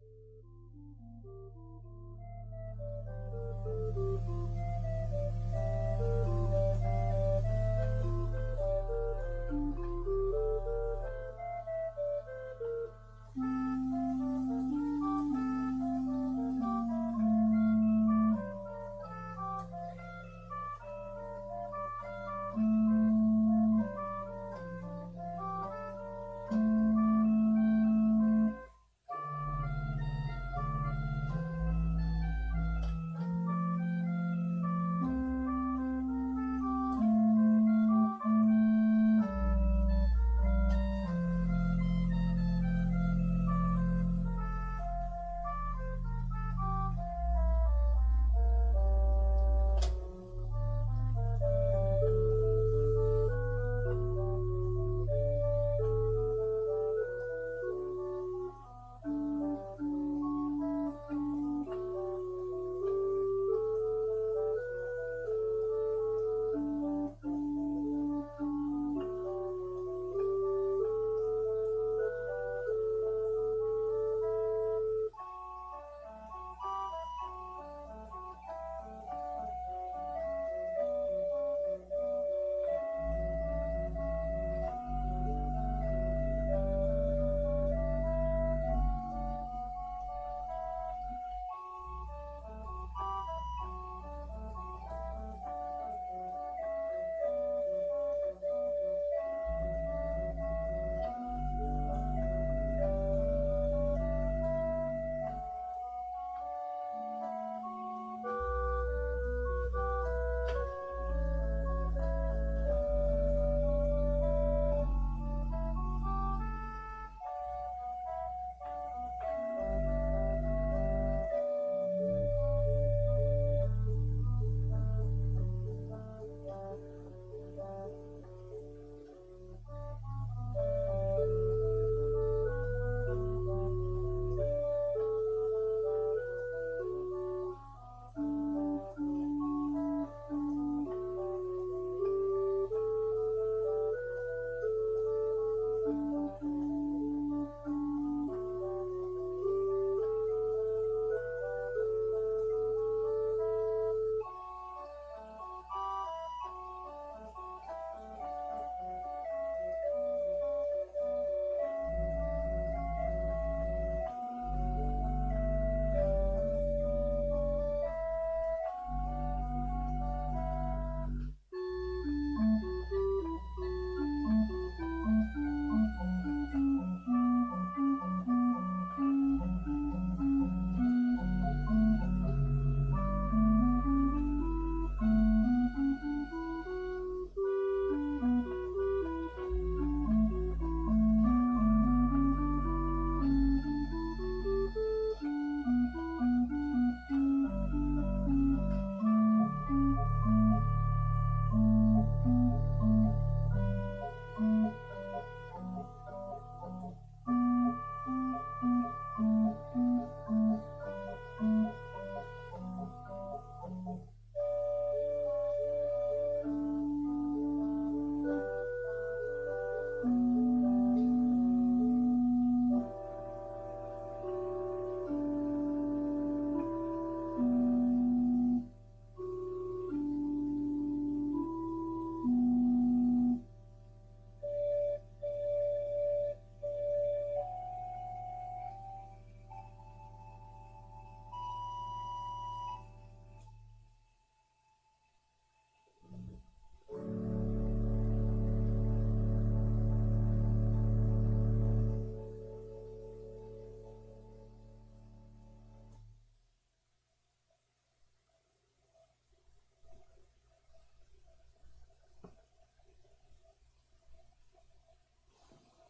Thank you.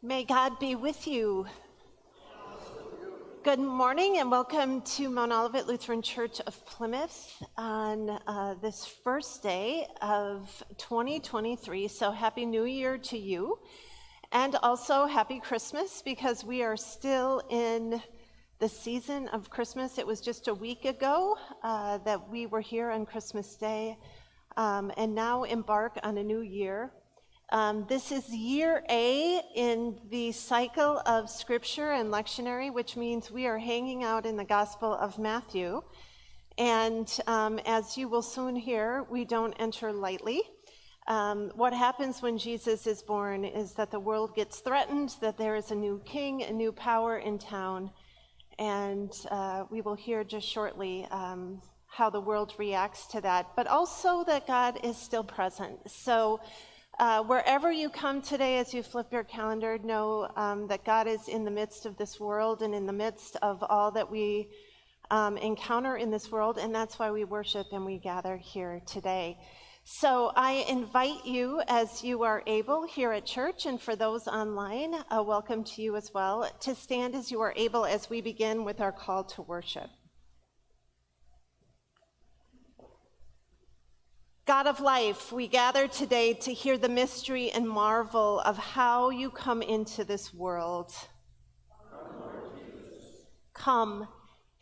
May God be with you. Good morning and welcome to Mount Olivet Lutheran Church of Plymouth on uh, this first day of 2023. So, Happy New Year to you. And also, Happy Christmas because we are still in the season of Christmas. It was just a week ago uh, that we were here on Christmas Day um, and now embark on a new year. Um, this is year A in the cycle of scripture and lectionary, which means we are hanging out in the Gospel of Matthew. And um, as you will soon hear, we don't enter lightly. Um, what happens when Jesus is born is that the world gets threatened, that there is a new king, a new power in town, and uh, we will hear just shortly um, how the world reacts to that, but also that God is still present. So, uh, wherever you come today, as you flip your calendar, know um, that God is in the midst of this world and in the midst of all that we um, encounter in this world, and that's why we worship and we gather here today. So I invite you, as you are able here at church, and for those online, a welcome to you as well, to stand as you are able as we begin with our call to worship. God of life, we gather today to hear the mystery and marvel of how you come into this world. Come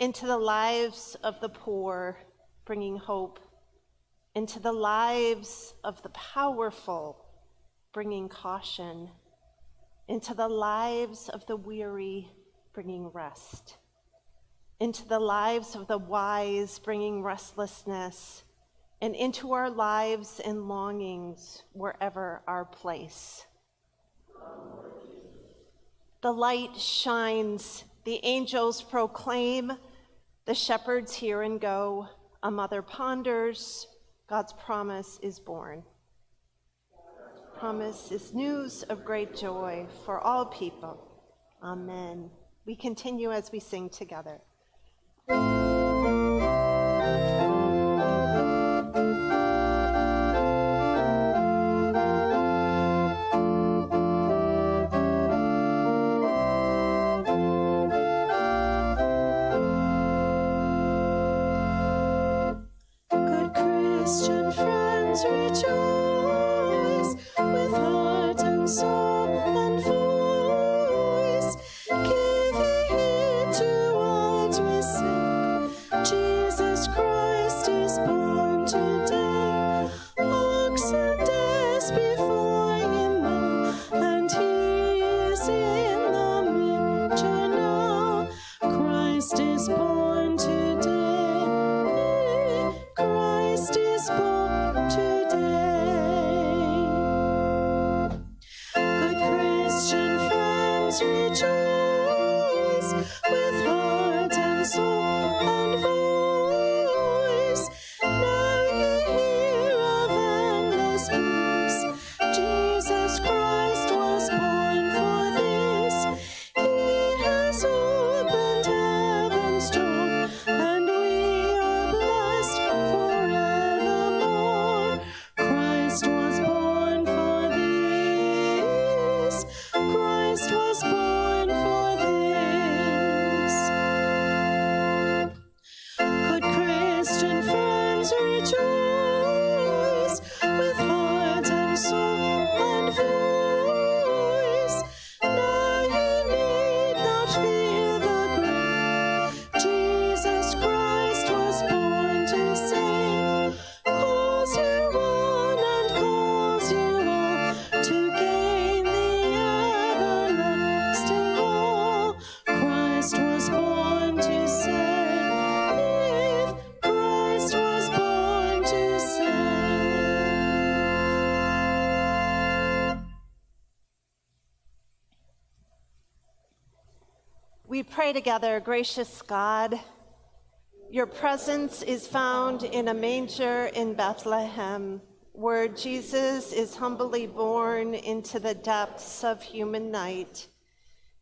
into the lives of the poor, bringing hope. Into the lives of the powerful, bringing caution, into the lives of the weary, bringing rest, into the lives of the wise, bringing restlessness, and into our lives and longings wherever our place. The light shines, the angels proclaim, the shepherds hear and go, a mother ponders, God's promise is born. Promise is news of great joy for all people. Amen. We continue as we sing together. Pray together, gracious God, your presence is found in a manger in Bethlehem, where Jesus is humbly born into the depths of human night.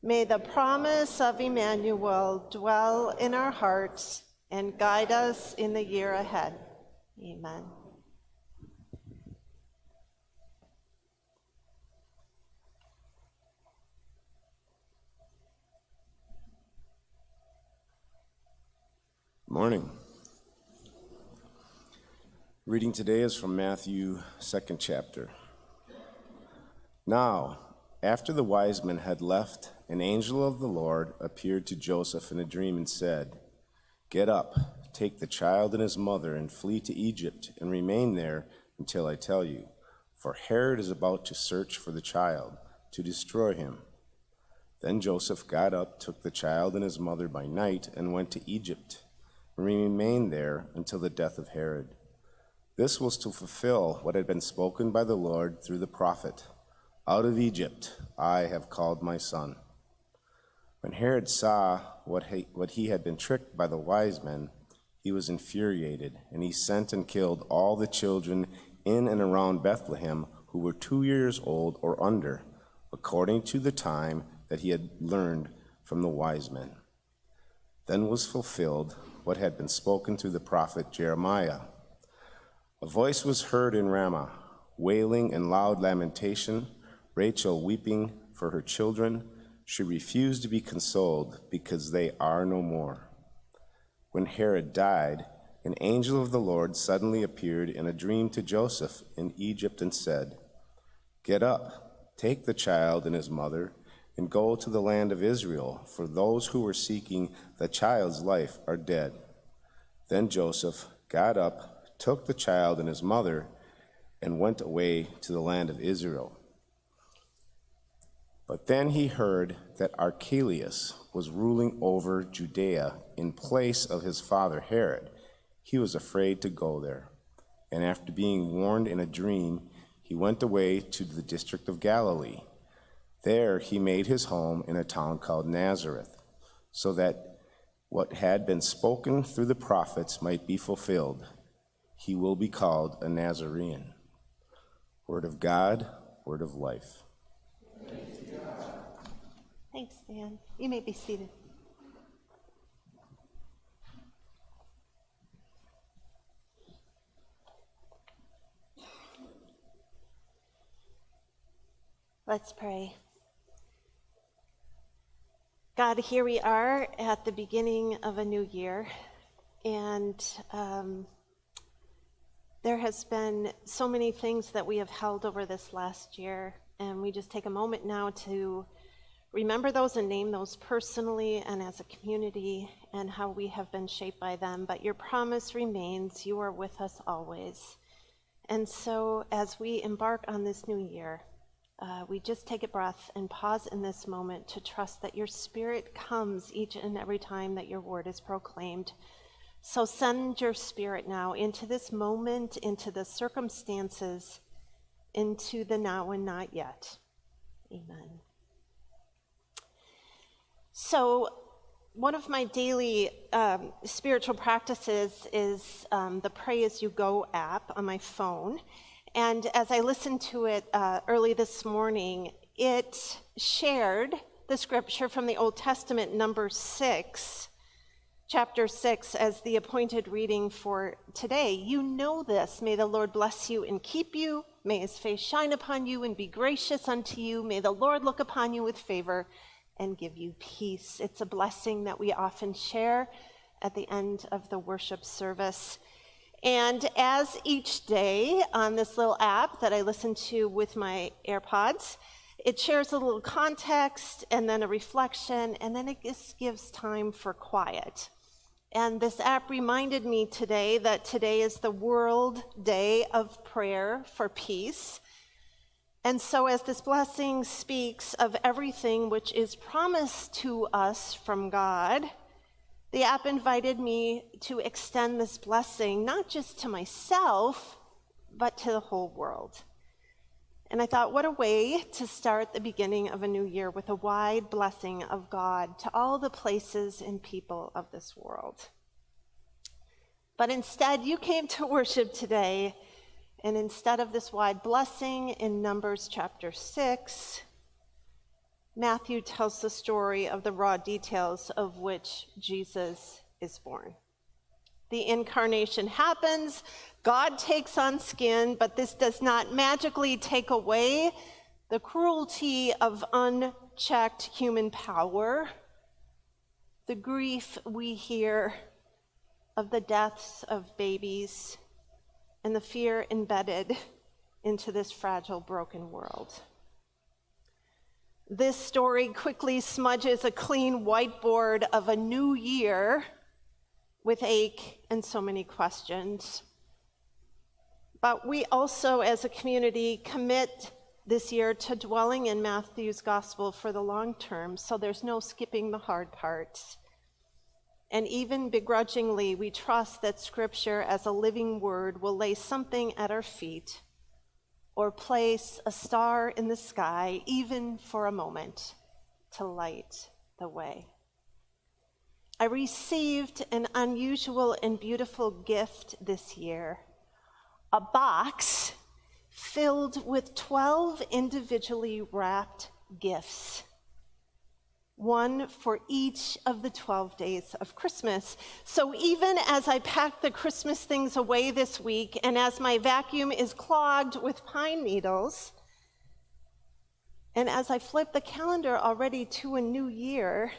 May the promise of Emmanuel dwell in our hearts and guide us in the year ahead. Amen. Morning. Reading today is from Matthew, second chapter. Now, after the wise men had left, an angel of the Lord appeared to Joseph in a dream and said, Get up, take the child and his mother, and flee to Egypt, and remain there until I tell you for Herod is about to search for the child to destroy him. Then Joseph got up, took the child and his mother by night, and went to Egypt, remained there until the death of Herod. This was to fulfill what had been spoken by the Lord through the prophet Out of Egypt I have called my son. When Herod saw what he, what he had been tricked by the wise men, he was infuriated, and he sent and killed all the children in and around Bethlehem who were two years old or under, according to the time that he had learned from the wise men. Then was fulfilled what had been spoken through the prophet Jeremiah. A voice was heard in Ramah, wailing and loud lamentation, Rachel weeping for her children. She refused to be consoled because they are no more. When Herod died, an angel of the Lord suddenly appeared in a dream to Joseph in Egypt and said, Get up, take the child and his mother, and go to the land of Israel, for those who were seeking the child's life are dead. Then Joseph got up, took the child and his mother, and went away to the land of Israel. But then he heard that Archelaus was ruling over Judea in place of his father Herod. He was afraid to go there. And after being warned in a dream, he went away to the district of Galilee. There he made his home in a town called Nazareth, so that what had been spoken through the prophets might be fulfilled. He will be called a Nazarene. Word of God, word of life. Thanks, Dan. You may be seated. Let's pray. God, here we are at the beginning of a new year, and um, there has been so many things that we have held over this last year, and we just take a moment now to remember those and name those personally and as a community and how we have been shaped by them. But your promise remains you are with us always. And so, as we embark on this new year, uh, we just take a breath and pause in this moment to trust that your spirit comes each and every time that your word is proclaimed. So send your spirit now into this moment, into the circumstances, into the now and not yet. Amen. So, one of my daily um, spiritual practices is um, the Pray As You Go app on my phone. And as I listened to it uh, early this morning, it shared the scripture from the Old Testament, number six, chapter six, as the appointed reading for today. You know this. May the Lord bless you and keep you. May his face shine upon you and be gracious unto you. May the Lord look upon you with favor and give you peace. It's a blessing that we often share at the end of the worship service. And as each day on this little app that I listen to with my AirPods, it shares a little context and then a reflection, and then it just gives time for quiet. And this app reminded me today that today is the World Day of Prayer for Peace. And so, as this blessing speaks of everything which is promised to us from God, the app invited me to extend this blessing not just to myself, but to the whole world. And I thought, what a way to start the beginning of a new year with a wide blessing of God to all the places and people of this world. But instead, you came to worship today, and instead of this wide blessing in Numbers chapter 6, Matthew tells the story of the raw details of which Jesus is born. The incarnation happens, God takes on skin, but this does not magically take away the cruelty of unchecked human power, the grief we hear of the deaths of babies, and the fear embedded into this fragile, broken world. This story quickly smudges a clean whiteboard of a new year with ache and so many questions. But we also, as a community, commit this year to dwelling in Matthew's gospel for the long term, so there's no skipping the hard parts. And even begrudgingly, we trust that Scripture, as a living word, will lay something at our feet or place a star in the sky, even for a moment, to light the way. I received an unusual and beautiful gift this year a box filled with 12 individually wrapped gifts one for each of the 12 days of Christmas. So even as I pack the Christmas things away this week, and as my vacuum is clogged with pine needles, and as I flip the calendar already to a new year,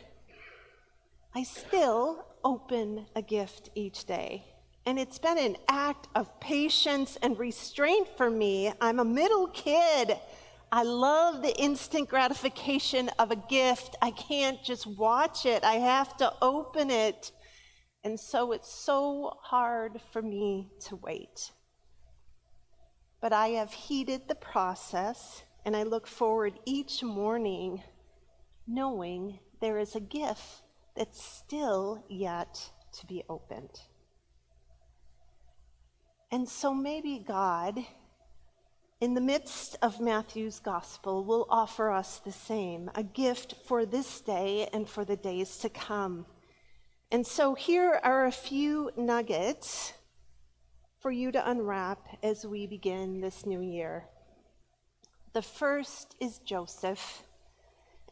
I still open a gift each day. And it's been an act of patience and restraint for me. I'm a middle kid. I love the instant gratification of a gift. I can't just watch it, I have to open it. And so it's so hard for me to wait. But I have heeded the process, and I look forward each morning knowing there is a gift that's still yet to be opened. And so maybe God in the midst of Matthew's gospel, will offer us the same a gift for this day and for the days to come. And so here are a few nuggets for you to unwrap as we begin this new year. The first is Joseph.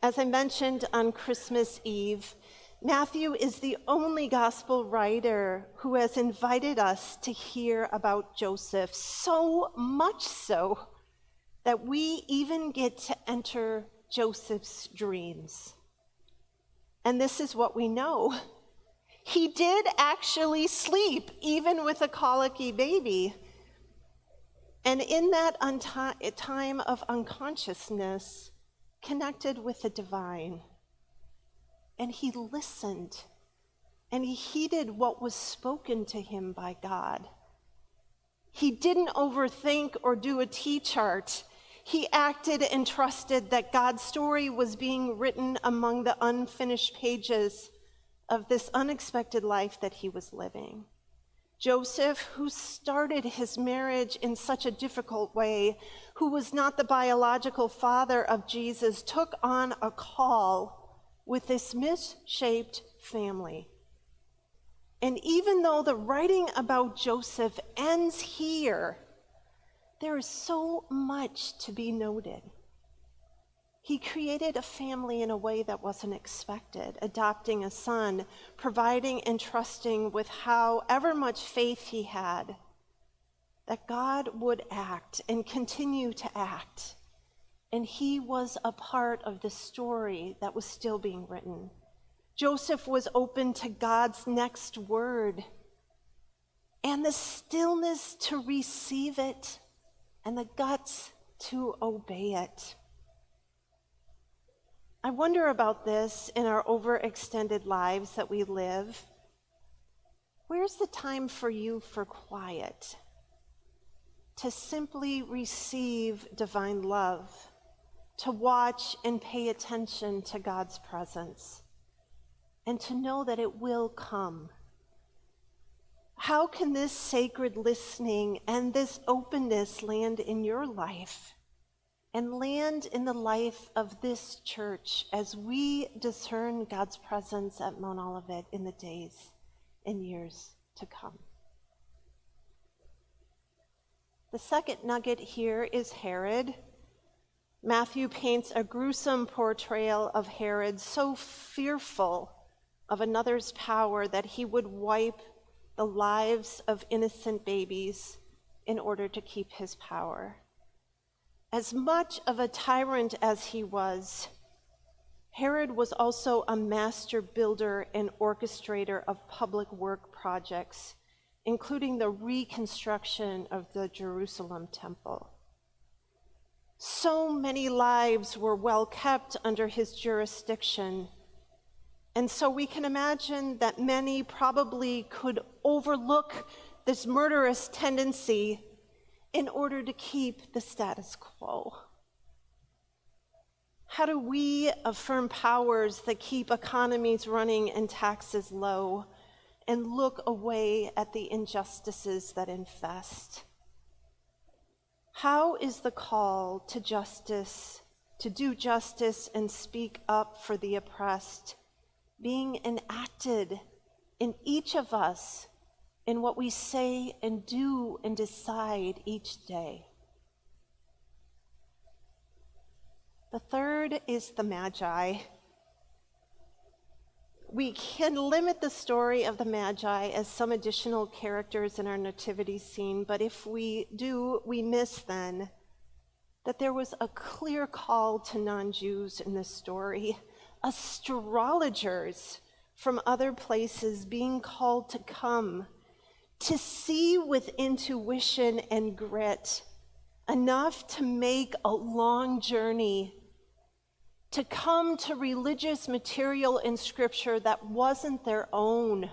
As I mentioned on Christmas Eve, Matthew is the only gospel writer who has invited us to hear about Joseph, so much so that we even get to enter Joseph's dreams. And this is what we know. He did actually sleep, even with a colicky baby. And in that time of unconsciousness, connected with the divine and he listened and he heeded what was spoken to him by God. He didn't overthink or do a T chart. He acted and trusted that God's story was being written among the unfinished pages of this unexpected life that he was living. Joseph, who started his marriage in such a difficult way, who was not the biological father of Jesus, took on a call with this misshaped family. And even though the writing about Joseph ends here, there is so much to be noted. He created a family in a way that wasn't expected, adopting a son, providing and trusting with however much faith he had that God would act and continue to act and he was a part of the story that was still being written. Joseph was open to God's next word and the stillness to receive it and the guts to obey it. I wonder about this in our overextended lives that we live. Where's the time for you for quiet? To simply receive divine love to watch and pay attention to God's presence and to know that it will come. How can this sacred listening and this openness land in your life and land in the life of this church as we discern God's presence at Mount Olivet in the days and years to come? The second nugget here is Herod. Matthew paints a gruesome portrayal of Herod, so fearful of another's power that he would wipe the lives of innocent babies in order to keep his power. As much of a tyrant as he was, Herod was also a master builder and orchestrator of public work projects, including the reconstruction of the Jerusalem temple. So many lives were well kept under his jurisdiction. And so we can imagine that many probably could overlook this murderous tendency in order to keep the status quo? How do we affirm powers that keep economies running and taxes low and look away at the injustices that infest? How is the call to justice, to do justice and speak up for the oppressed, being enacted in each of us in what we say and do and decide each day? The third is the Magi. We can limit the story of the Magi as some additional characters in our nativity scene, but if we do, we miss then that there was a clear call to non Jews in this story, astrologers from other places being called to come, to see with intuition and grit enough to make a long journey to come to religious material in Scripture that wasn't their own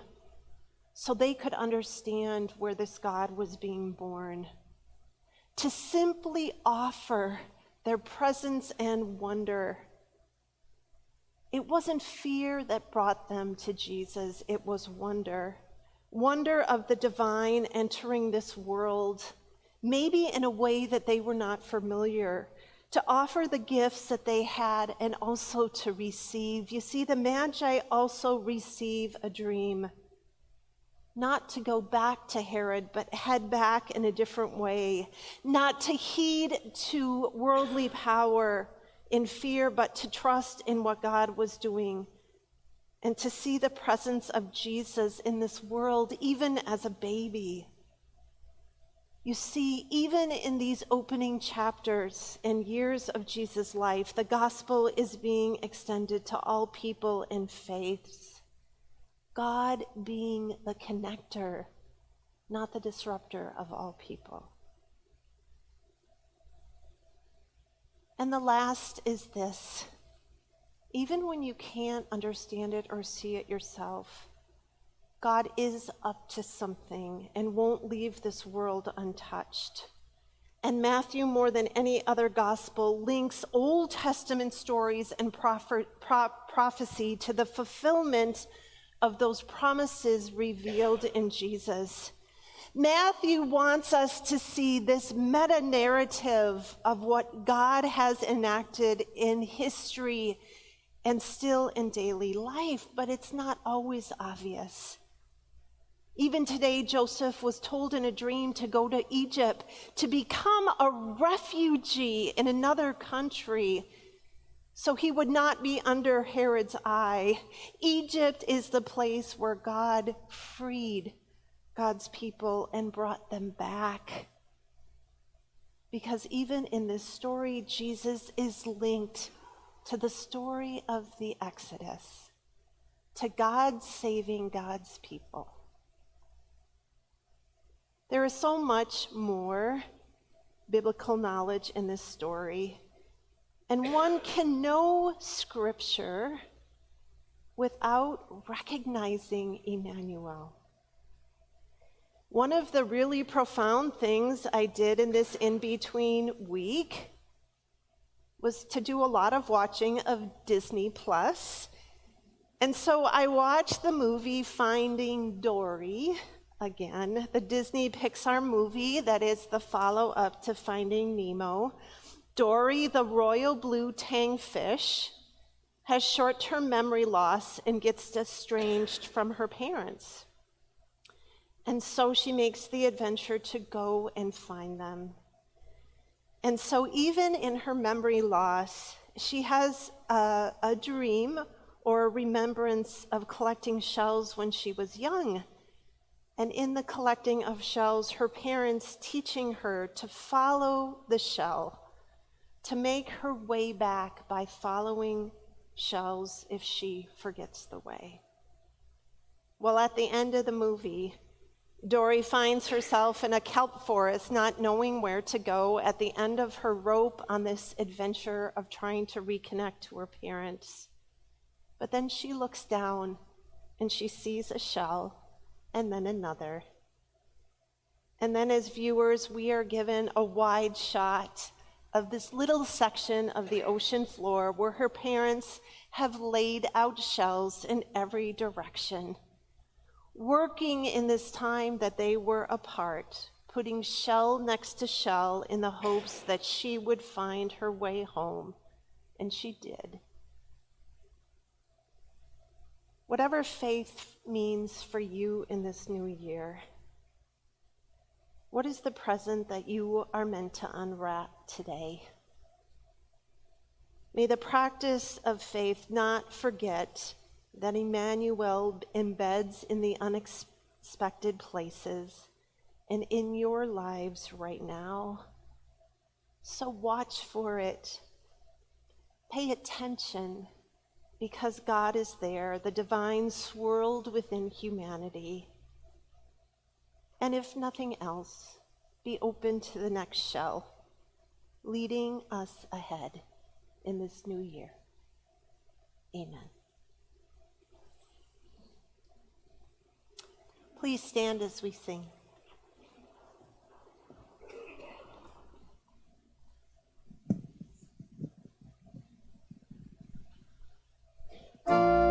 so they could understand where this God was being born. To simply offer their presence and wonder. It wasn't fear that brought them to Jesus, it was wonder. Wonder of the divine entering this world, maybe in a way that they were not familiar to offer the gifts that they had and also to receive. You see, the Magi also receive a dream, not to go back to Herod, but head back in a different way, not to heed to worldly power in fear, but to trust in what God was doing. And to see the presence of Jesus in this world, even as a baby. You see, even in these opening chapters and years of Jesus' life, the gospel is being extended to all people in faiths. God being the connector, not the disruptor of all people. And the last is this even when you can't understand it or see it yourself, God is up to something and won't leave this world untouched. And Matthew, more than any other gospel, links Old Testament stories and prophet, pro- prophecy to the fulfillment of those promises revealed in Jesus. Matthew wants us to see this meta narrative of what God has enacted in history and still in daily life, but it's not always obvious. Even today, Joseph was told in a dream to go to Egypt to become a refugee in another country so he would not be under Herod's eye. Egypt is the place where God freed God's people and brought them back. Because even in this story, Jesus is linked to the story of the Exodus, to God saving God's people. There is so much more biblical knowledge in this story, and one can know Scripture without recognizing Emmanuel. One of the really profound things I did in this in between week was to do a lot of watching of Disney Plus. And so I watched the movie Finding Dory again, the Disney Pixar movie that is the follow up to Finding Nemo. Dory, the royal blue tang fish, has short term memory loss and gets estranged from her parents. And so she makes the adventure to go and find them. And so, even in her memory loss, she has a, a dream or a remembrance of collecting shells when she was young and in the collecting of shells, her parents teaching her to follow the shell, to make her way back by following shells if she forgets the way. Well, at the end of the movie, Dory finds herself in a kelp forest, not knowing where to go at the end of her rope on this adventure of trying to reconnect to her parents. But then she looks down and she sees a shell and then another. And then as viewers, we are given a wide shot of this little section of the ocean floor where her parents have laid out shells in every direction, working in this time that they were apart, putting shell next to shell in the hopes that she would find her way home. And she did. Whatever faith means for you in this new year, what is the present that you are meant to unwrap today? May the practice of faith not forget that Emmanuel embeds in the unexpected places and in your lives right now. So watch for it. Pay attention because God is there, the divine swirled within humanity. And if nothing else, be open to the next shell, leading us ahead in this new year. Amen. Please stand as we sing. It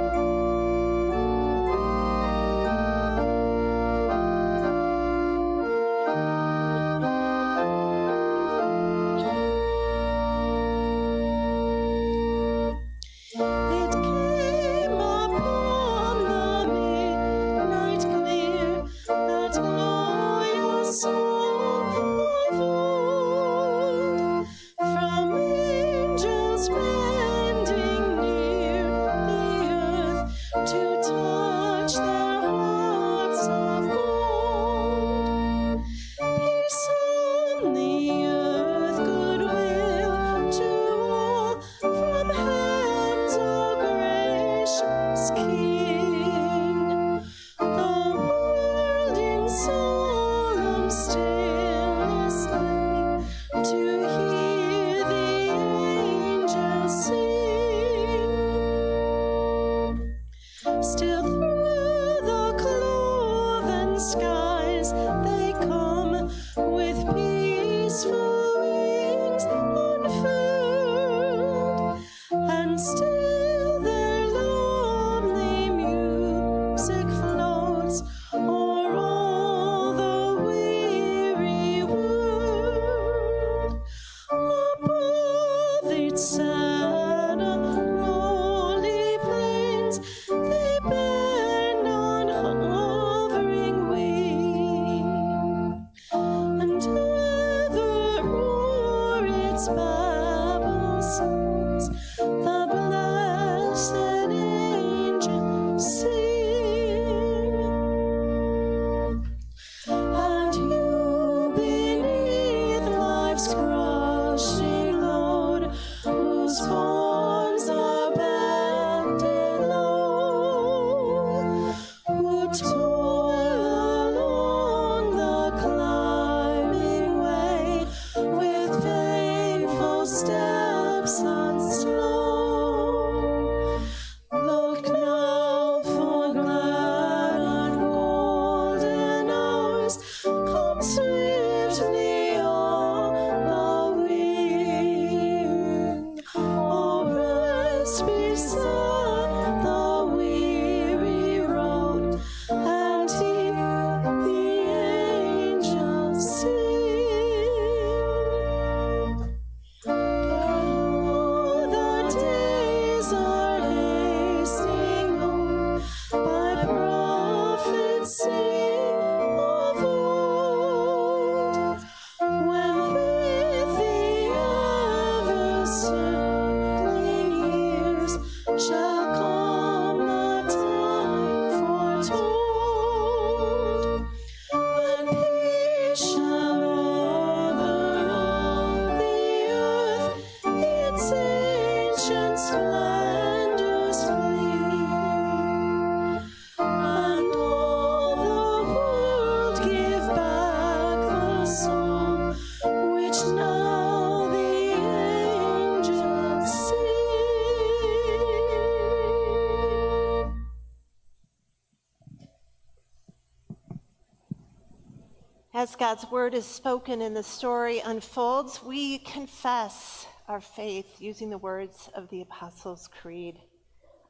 God's word is spoken and the story unfolds, we confess our faith using the words of the Apostles' Creed.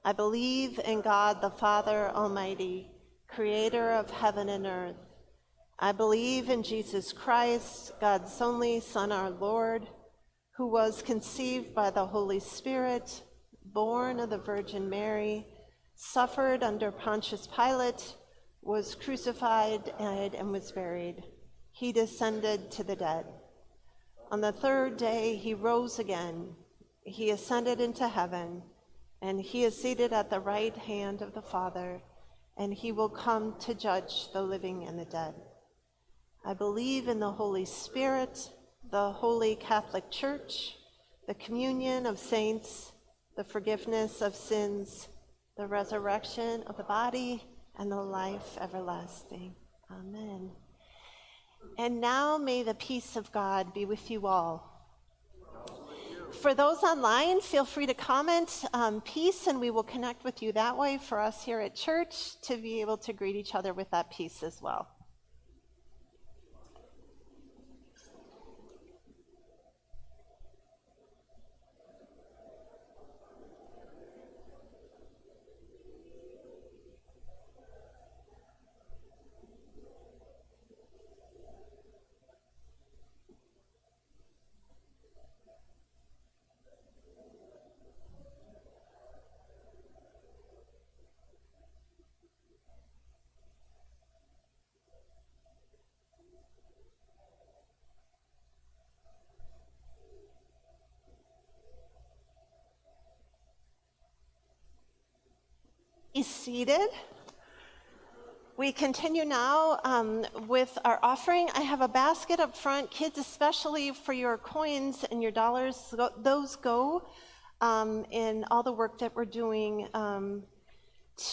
I believe in God the Father Almighty, creator of heaven and earth. I believe in Jesus Christ, God's only Son, our Lord, who was conceived by the Holy Spirit, born of the Virgin Mary, suffered under Pontius Pilate, was crucified, and was buried. He descended to the dead. On the third day, he rose again. He ascended into heaven, and he is seated at the right hand of the Father, and he will come to judge the living and the dead. I believe in the Holy Spirit, the holy Catholic Church, the communion of saints, the forgiveness of sins, the resurrection of the body, and the life everlasting. Amen. And now may the peace of God be with you all. For those online, feel free to comment um, peace, and we will connect with you that way for us here at church to be able to greet each other with that peace as well. Be seated. We continue now um, with our offering. I have a basket up front, kids, especially for your coins and your dollars. Those go um, in all the work that we're doing um,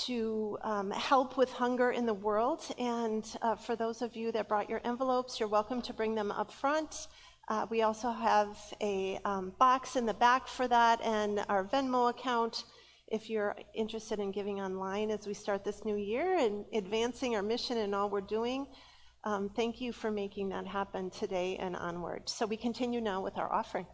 to um, help with hunger in the world. And uh, for those of you that brought your envelopes, you're welcome to bring them up front. Uh, we also have a um, box in the back for that and our Venmo account if you're interested in giving online as we start this new year and advancing our mission and all we're doing, um, thank you for making that happen today and onward. So we continue now with our offering.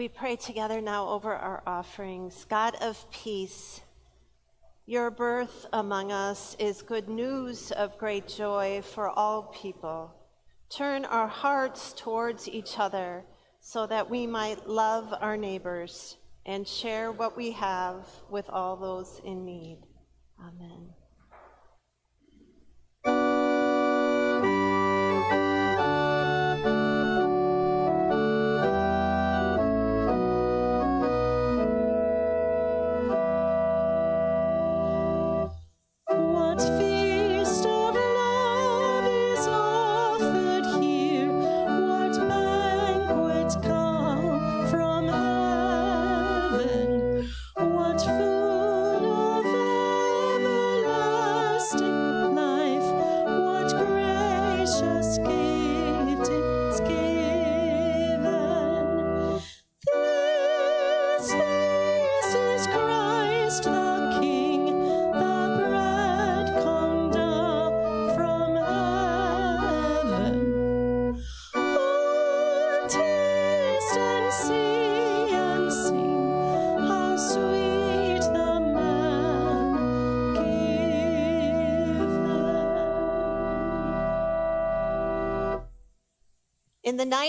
We pray together now over our offerings. God of peace, your birth among us is good news of great joy for all people. Turn our hearts towards each other so that we might love our neighbors and share what we have with all those in need. Amen.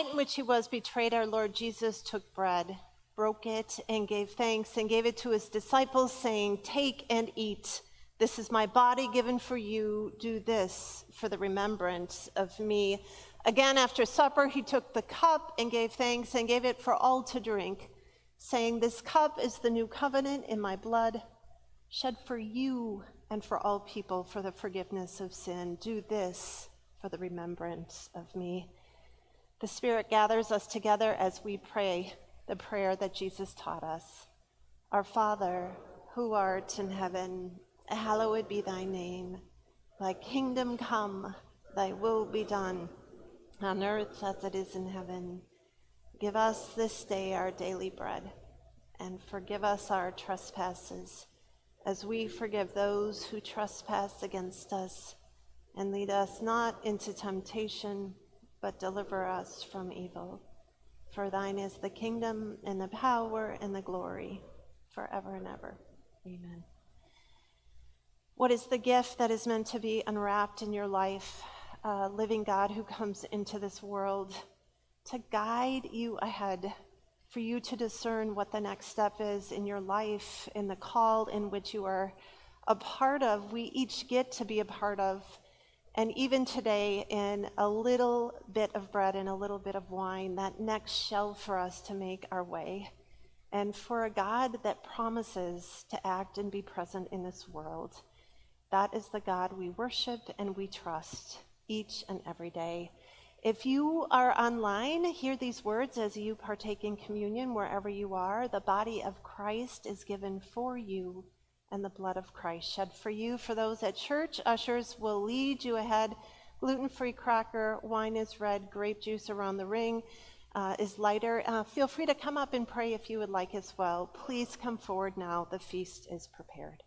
Night in which he was betrayed, our Lord Jesus took bread, broke it, and gave thanks, and gave it to his disciples, saying, Take and eat. This is my body given for you. Do this for the remembrance of me. Again, after supper, he took the cup and gave thanks and gave it for all to drink, saying, This cup is the new covenant in my blood, shed for you and for all people for the forgiveness of sin. Do this for the remembrance of me. The Spirit gathers us together as we pray the prayer that Jesus taught us. Our Father, who art in heaven, hallowed be thy name. Thy kingdom come, thy will be done, on earth as it is in heaven. Give us this day our daily bread, and forgive us our trespasses, as we forgive those who trespass against us. And lead us not into temptation, but deliver us from evil. For thine is the kingdom, and the power, and the glory, forever and ever. Amen. What is the gift that is meant to be unwrapped in your life? Living God who comes into this world to guide you ahead, for you to discern what the next step is in your life, in the call in which you are a part of, we each get to be a part of. And even today, in a little bit of bread and a little bit of wine, that next shell for us to make our way. And for a God that promises to act and be present in this world. That is the God we worship and we trust each and every day. If you are online, hear these words as you partake in communion wherever you are. The body of Christ is given for you, and the blood of Christ shed for you. For those at church, ushers will lead you ahead. Gluten free cracker, wine is red, grape juice around the ring uh, is lighter. Uh, feel free to come up and pray if you would like as well. Please come forward now. The feast is prepared.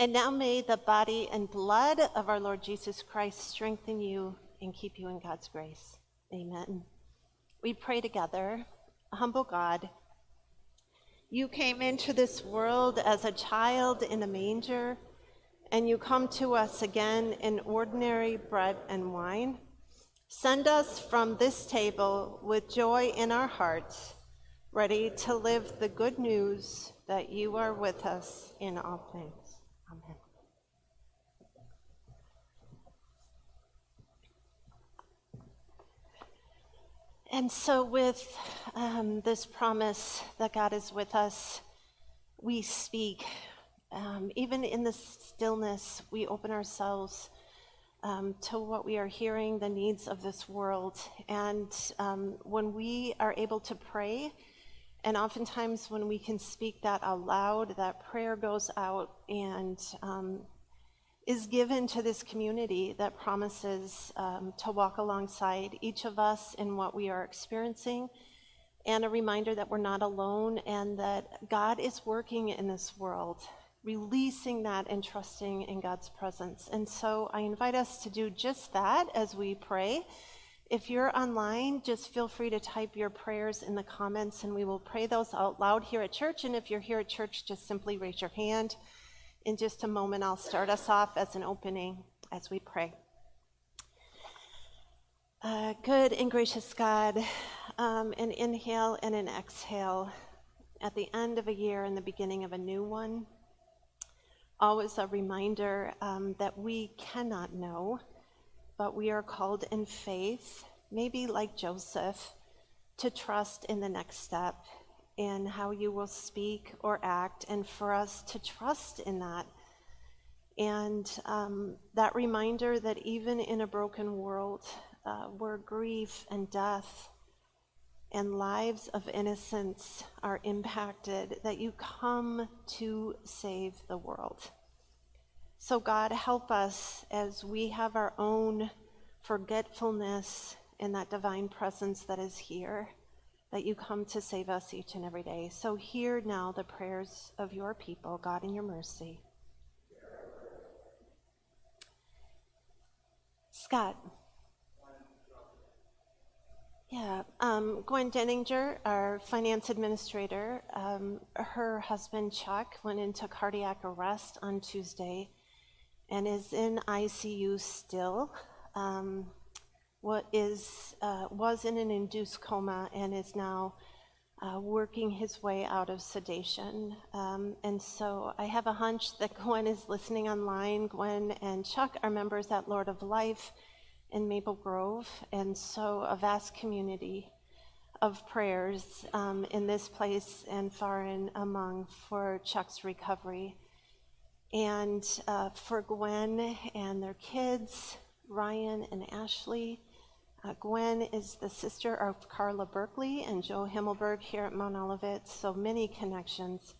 And now may the body and blood of our Lord Jesus Christ strengthen you and keep you in God's grace. Amen. We pray together. Humble God, you came into this world as a child in a manger, and you come to us again in ordinary bread and wine. Send us from this table with joy in our hearts, ready to live the good news that you are with us in all things. Amen. And so, with um, this promise that God is with us, we speak. Um, even in the stillness, we open ourselves um, to what we are hearing, the needs of this world. And um, when we are able to pray, and oftentimes when we can speak that out loud, that prayer goes out and um, is given to this community that promises um, to walk alongside each of us in what we are experiencing, and a reminder that we're not alone and that God is working in this world, releasing that and trusting in God's presence. And so I invite us to do just that as we pray. If you're online, just feel free to type your prayers in the comments and we will pray those out loud here at church. And if you're here at church, just simply raise your hand. In just a moment, I'll start us off as an opening as we pray. Uh, good and gracious God, um, an inhale and an exhale at the end of a year and the beginning of a new one. Always a reminder um, that we cannot know, but we are called in faith, maybe like Joseph, to trust in the next step in how you will speak or act, and for us to trust in that. And um, that reminder that even in a broken world uh, where grief and death and lives of innocence are impacted, that you come to save the world. So, God, help us as we have our own forgetfulness in that divine presence that is here that you come to save us each and every day. So hear now the prayers of your people, God, in your mercy. Scott. Yeah, um, Gwen Denninger, our finance administrator, um, her husband Chuck went into cardiac arrest on Tuesday and is in ICU still. Um, what is, uh, was in an induced coma and is now uh, working his way out of sedation. Um, and so I have a hunch that Gwen is listening online. Gwen and Chuck are members at Lord of Life in Maple Grove, and so a vast community of prayers um, in this place and far and among for Chuck's recovery. And uh, for Gwen and their kids, Ryan and Ashley, uh, Gwen is the sister of Carla Berkeley and Joe Himmelberg here at Mount Olivet, so many connections.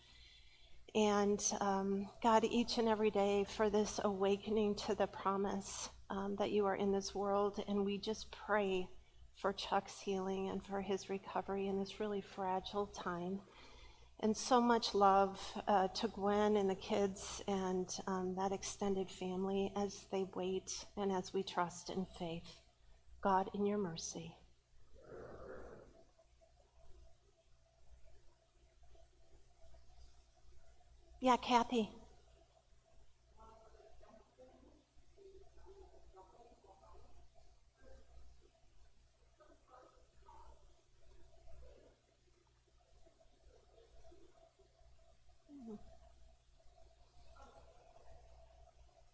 And um, God, each and every day for this awakening to the promise um, that you are in this world. And we just pray for Chuck's healing and for his recovery in this really fragile time. And so much love uh, to Gwen and the kids and um, that extended family as they wait and as we trust in faith. God, in your mercy. Yeah, Kathy.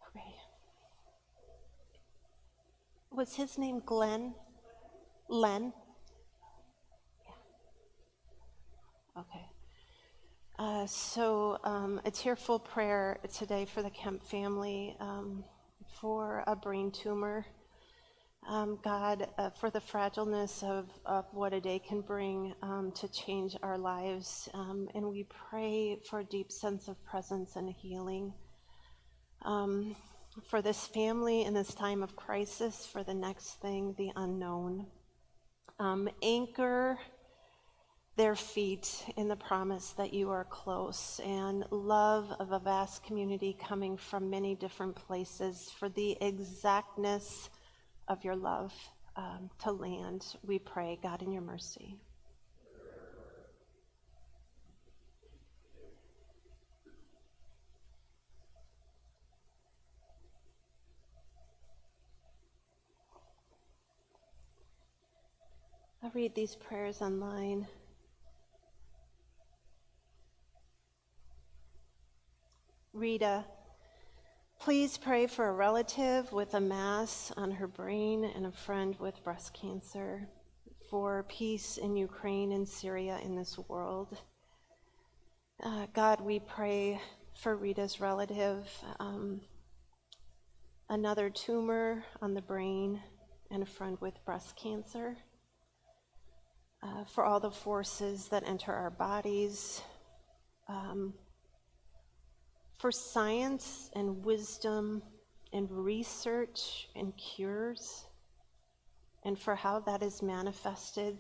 Okay. Was his name Glenn? Len? Yeah. Okay. Uh, so, um, a tearful prayer today for the Kemp family um, for a brain tumor. Um, God, uh, for the fragileness of, of what a day can bring um, to change our lives. Um, and we pray for a deep sense of presence and healing. For this family in this time of crisis, for the next thing, the unknown. Um, anchor their feet in the promise that you are close and love of a vast community coming from many different places for the exactness of your love um, to land. We pray, God, in your mercy. Read these prayers online. Rita, please pray for a relative with a mass on her brain and a friend with breast cancer, for peace in Ukraine and Syria in this world. Uh, God, we pray for Rita's relative, um, another tumor on the brain, and a friend with breast cancer. Uh, for all the forces that enter our bodies, um, for science and wisdom and research and cures, and for how that is manifested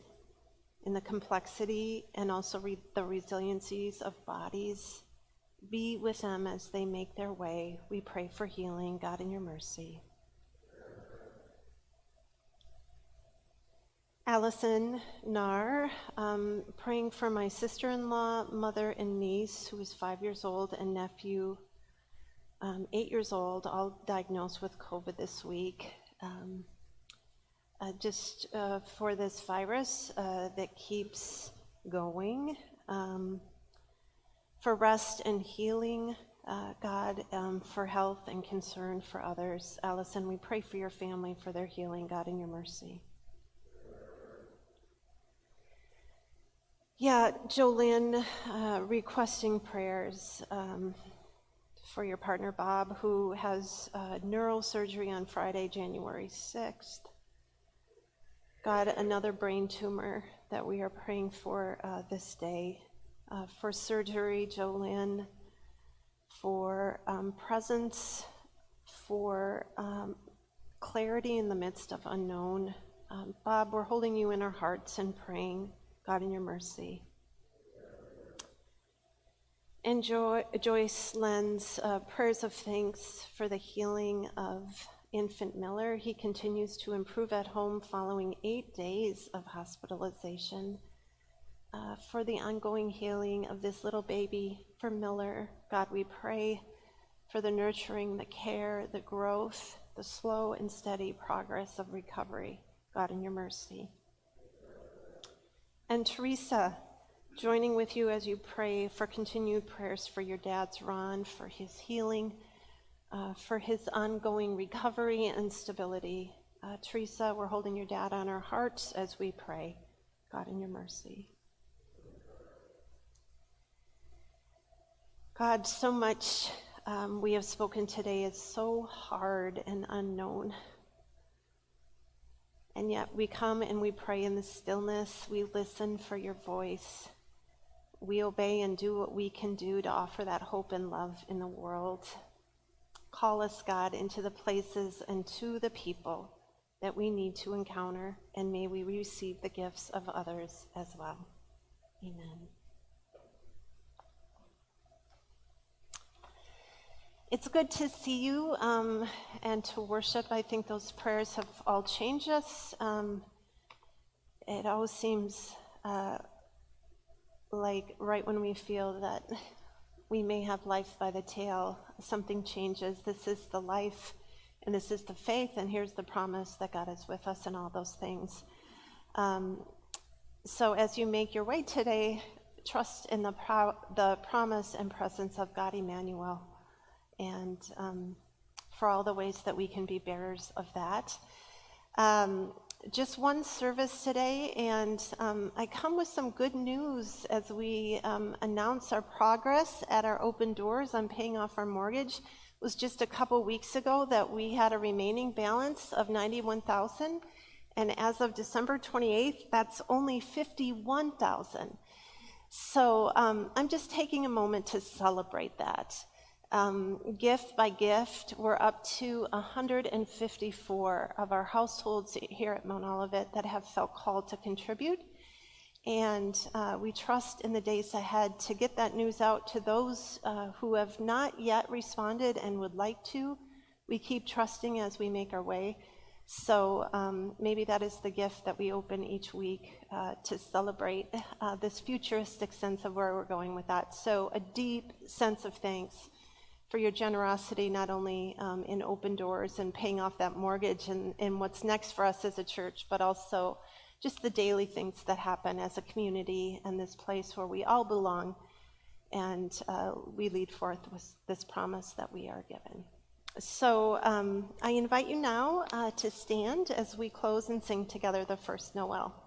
in the complexity and also re- the resiliencies of bodies. Be with them as they make their way. We pray for healing, God, in your mercy. Allison Nar, um, praying for my sister in law, mother, and niece, who is five years old, and nephew, um, eight years old, all diagnosed with COVID this week. Um, uh, just uh, for this virus uh, that keeps going, um, for rest and healing, uh, God, um, for health and concern for others. Allison, we pray for your family, for their healing, God, in your mercy. Yeah, Jolynn, uh, requesting prayers um, for your partner Bob, who has uh, neurosurgery on Friday, January 6th. God, another brain tumor that we are praying for uh, this day. Uh, for surgery, Jolynn, for um, presence, for um, clarity in the midst of unknown. Um, Bob, we're holding you in our hearts and praying. God, in your mercy. And jo- Joyce lends uh, prayers of thanks for the healing of infant Miller. He continues to improve at home following eight days of hospitalization. Uh, for the ongoing healing of this little baby, for Miller, God, we pray for the nurturing, the care, the growth, the slow and steady progress of recovery. God, in your mercy. And Teresa, joining with you as you pray for continued prayers for your dad's Ron, for his healing, uh, for his ongoing recovery and stability. Uh, Teresa, we're holding your dad on our hearts as we pray. God, in your mercy. God, so much um, we have spoken today is so hard and unknown. And yet we come and we pray in the stillness. We listen for your voice. We obey and do what we can do to offer that hope and love in the world. Call us, God, into the places and to the people that we need to encounter, and may we receive the gifts of others as well. Amen. It's good to see you um, and to worship. I think those prayers have all changed us. Um, it always seems uh, like right when we feel that we may have life by the tail, something changes. This is the life and this is the faith, and here's the promise that God is with us and all those things. Um, so as you make your way today, trust in the, pro- the promise and presence of God Emmanuel and um, for all the ways that we can be bearers of that. Um, just one service today, and um, I come with some good news as we um, announce our progress at our open doors on paying off our mortgage. It was just a couple weeks ago that we had a remaining balance of 91,000, and as of December 28th, that's only 51,000. So um, I'm just taking a moment to celebrate that. Um, gift by gift, we're up to 154 of our households here at Mount Olivet that have felt called to contribute. And uh, we trust in the days ahead to get that news out to those uh, who have not yet responded and would like to. We keep trusting as we make our way. So um, maybe that is the gift that we open each week uh, to celebrate uh, this futuristic sense of where we're going with that. So a deep sense of thanks for your generosity, not only um, in open doors and paying off that mortgage and, and what's next for us as a church, but also just the daily things that happen as a community and this place where we all belong. And uh, we lead forth with this promise that we are given. So um, I invite you now uh, to stand as we close and sing together the first Noel.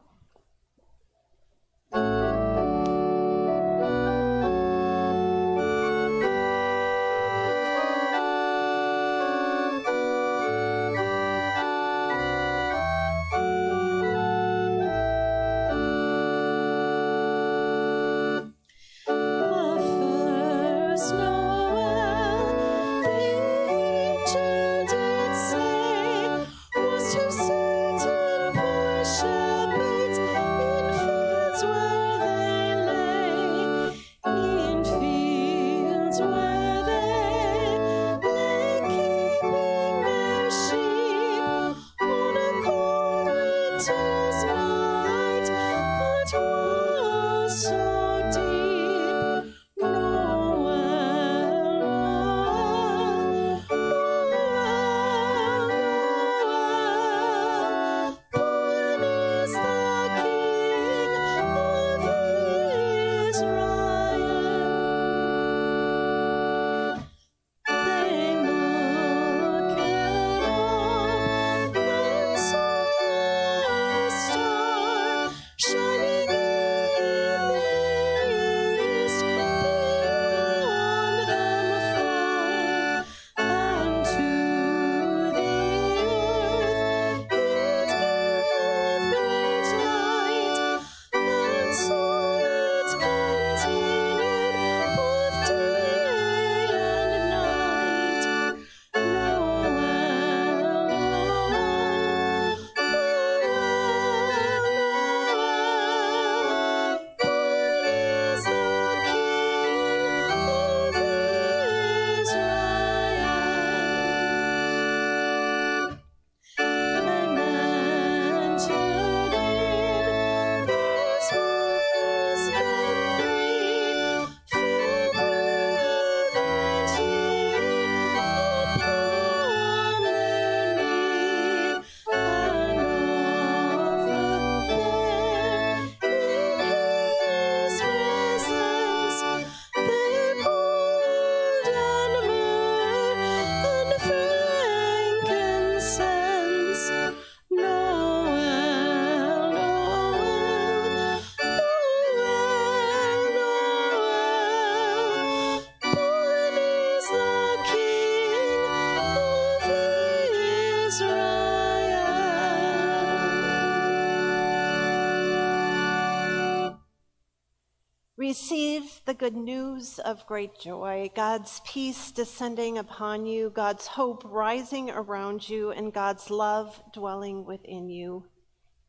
Good news of great joy, God's peace descending upon you, God's hope rising around you, and God's love dwelling within you.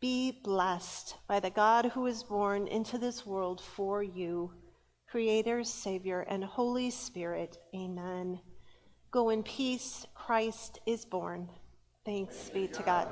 Be blessed by the God who is born into this world for you, Creator, Savior, and Holy Spirit. Amen. Go in peace. Christ is born. Thanks be to God.